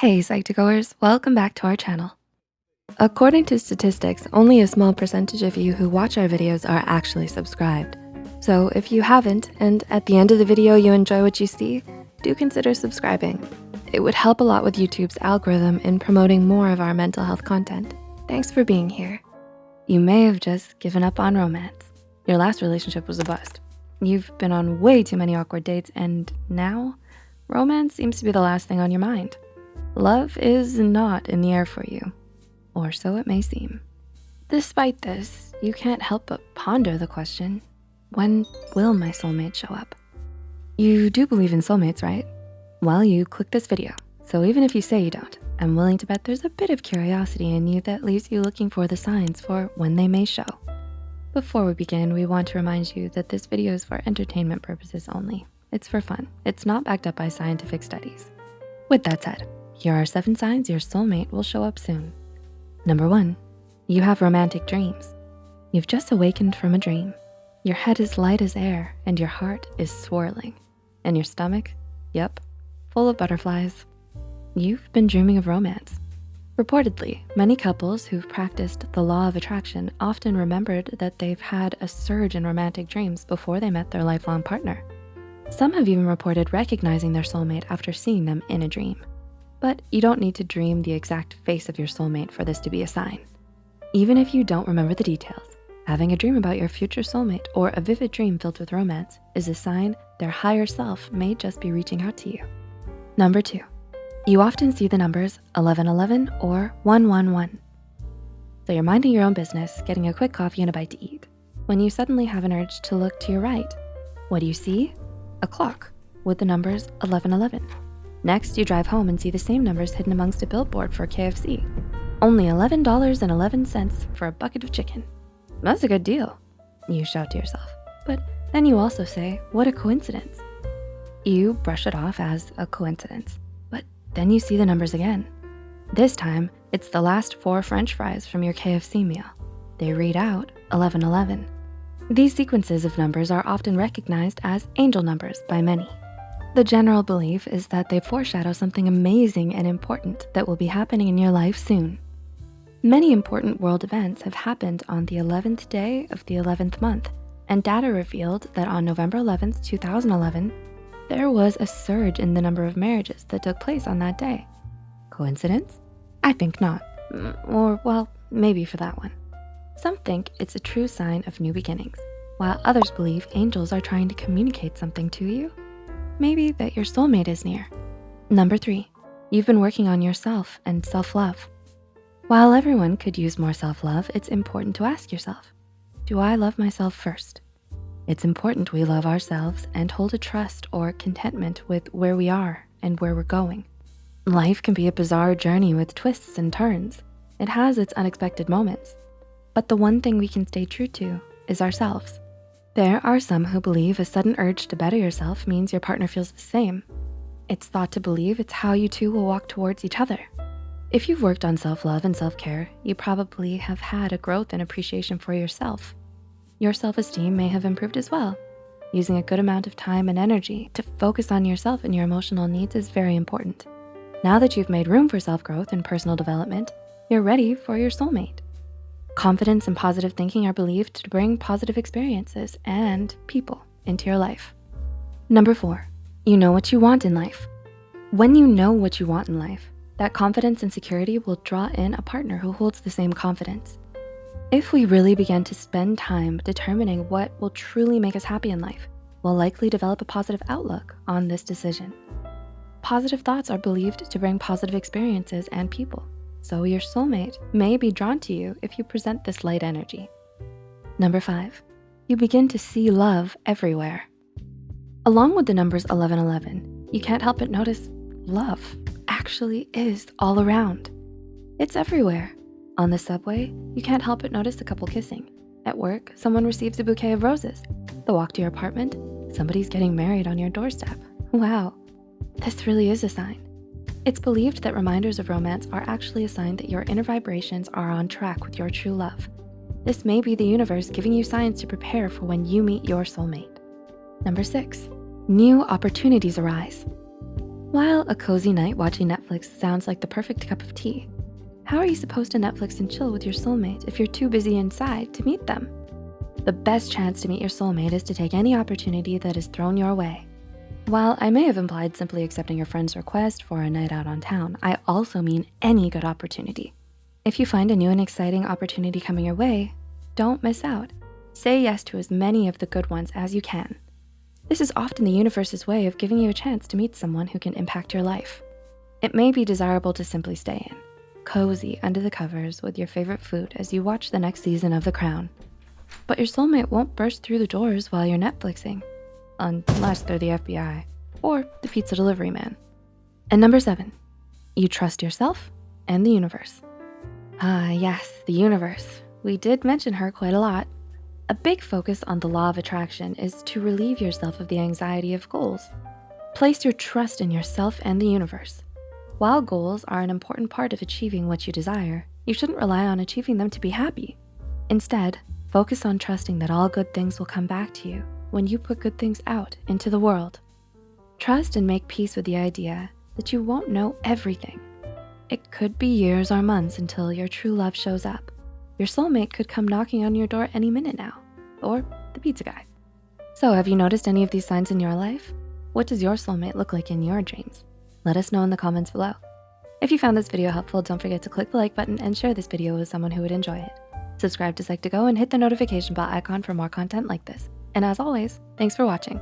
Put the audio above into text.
Hey Psych2Goers, welcome back to our channel. According to statistics, only a small percentage of you who watch our videos are actually subscribed. So if you haven't, and at the end of the video you enjoy what you see, do consider subscribing. It would help a lot with YouTube's algorithm in promoting more of our mental health content. Thanks for being here. You may have just given up on romance. Your last relationship was a bust. You've been on way too many awkward dates and now romance seems to be the last thing on your mind. Love is not in the air for you, or so it may seem. Despite this, you can't help but ponder the question, when will my soulmate show up? You do believe in soulmates, right? Well, you click this video. So even if you say you don't, I'm willing to bet there's a bit of curiosity in you that leaves you looking for the signs for when they may show. Before we begin, we want to remind you that this video is for entertainment purposes only. It's for fun. It's not backed up by scientific studies. With that said, here are seven signs your soulmate will show up soon. Number one, you have romantic dreams. You've just awakened from a dream. Your head is light as air and your heart is swirling. And your stomach, yep, full of butterflies. You've been dreaming of romance. Reportedly, many couples who've practiced the law of attraction often remembered that they've had a surge in romantic dreams before they met their lifelong partner. Some have even reported recognizing their soulmate after seeing them in a dream. But you don't need to dream the exact face of your soulmate for this to be a sign. Even if you don't remember the details, having a dream about your future soulmate or a vivid dream filled with romance is a sign their higher self may just be reaching out to you. Number two, you often see the numbers 1111 or 111. So you're minding your own business, getting a quick coffee and a bite to eat, when you suddenly have an urge to look to your right. What do you see? A clock with the numbers 1111. Next, you drive home and see the same numbers hidden amongst a billboard for KFC. Only $11.11 for a bucket of chicken. That's a good deal, you shout to yourself. But then you also say, what a coincidence. You brush it off as a coincidence, but then you see the numbers again. This time, it's the last four french fries from your KFC meal. They read out 1111. These sequences of numbers are often recognized as angel numbers by many. The general belief is that they foreshadow something amazing and important that will be happening in your life soon. Many important world events have happened on the 11th day of the 11th month, and data revealed that on November 11th, 2011, there was a surge in the number of marriages that took place on that day. Coincidence? I think not. Mm, or well, maybe for that one. Some think it's a true sign of new beginnings, while others believe angels are trying to communicate something to you maybe that your soulmate is near. Number three, you've been working on yourself and self-love. While everyone could use more self-love, it's important to ask yourself, do I love myself first? It's important we love ourselves and hold a trust or contentment with where we are and where we're going. Life can be a bizarre journey with twists and turns. It has its unexpected moments. But the one thing we can stay true to is ourselves. There are some who believe a sudden urge to better yourself means your partner feels the same. It's thought to believe it's how you two will walk towards each other. If you've worked on self-love and self-care, you probably have had a growth and appreciation for yourself. Your self-esteem may have improved as well. Using a good amount of time and energy to focus on yourself and your emotional needs is very important. Now that you've made room for self-growth and personal development, you're ready for your soulmate. Confidence and positive thinking are believed to bring positive experiences and people into your life. Number four, you know what you want in life. When you know what you want in life, that confidence and security will draw in a partner who holds the same confidence. If we really begin to spend time determining what will truly make us happy in life, we'll likely develop a positive outlook on this decision. Positive thoughts are believed to bring positive experiences and people. So your soulmate may be drawn to you if you present this light energy. Number five, you begin to see love everywhere. Along with the numbers 1111, you can't help but notice love actually is all around. It's everywhere. On the subway, you can't help but notice a couple kissing. At work, someone receives a bouquet of roses. The walk to your apartment, somebody's getting married on your doorstep. Wow, this really is a sign. It's believed that reminders of romance are actually a sign that your inner vibrations are on track with your true love. This may be the universe giving you signs to prepare for when you meet your soulmate. Number six, new opportunities arise. While a cozy night watching Netflix sounds like the perfect cup of tea, how are you supposed to Netflix and chill with your soulmate if you're too busy inside to meet them? The best chance to meet your soulmate is to take any opportunity that is thrown your way. While I may have implied simply accepting your friend's request for a night out on town, I also mean any good opportunity. If you find a new and exciting opportunity coming your way, don't miss out. Say yes to as many of the good ones as you can. This is often the universe's way of giving you a chance to meet someone who can impact your life. It may be desirable to simply stay in, cozy under the covers with your favorite food as you watch the next season of The Crown. But your soulmate won't burst through the doors while you're Netflixing, unless they're the FBI or the pizza delivery man. And number seven, you trust yourself and the universe. Ah, yes, the universe. We did mention her quite a lot. A big focus on the law of attraction is to relieve yourself of the anxiety of goals. Place your trust in yourself and the universe. While goals are an important part of achieving what you desire, you shouldn't rely on achieving them to be happy. Instead, focus on trusting that all good things will come back to you when you put good things out into the world. Trust and make peace with the idea that you won't know everything. It could be years or months until your true love shows up. Your soulmate could come knocking on your door any minute now, or the pizza guy. So have you noticed any of these signs in your life? What does your soulmate look like in your dreams? Let us know in the comments below. If you found this video helpful, don't forget to click the like button and share this video with someone who would enjoy it. Subscribe to Psych2Go and hit the notification bell icon for more content like this. And as always, thanks for watching.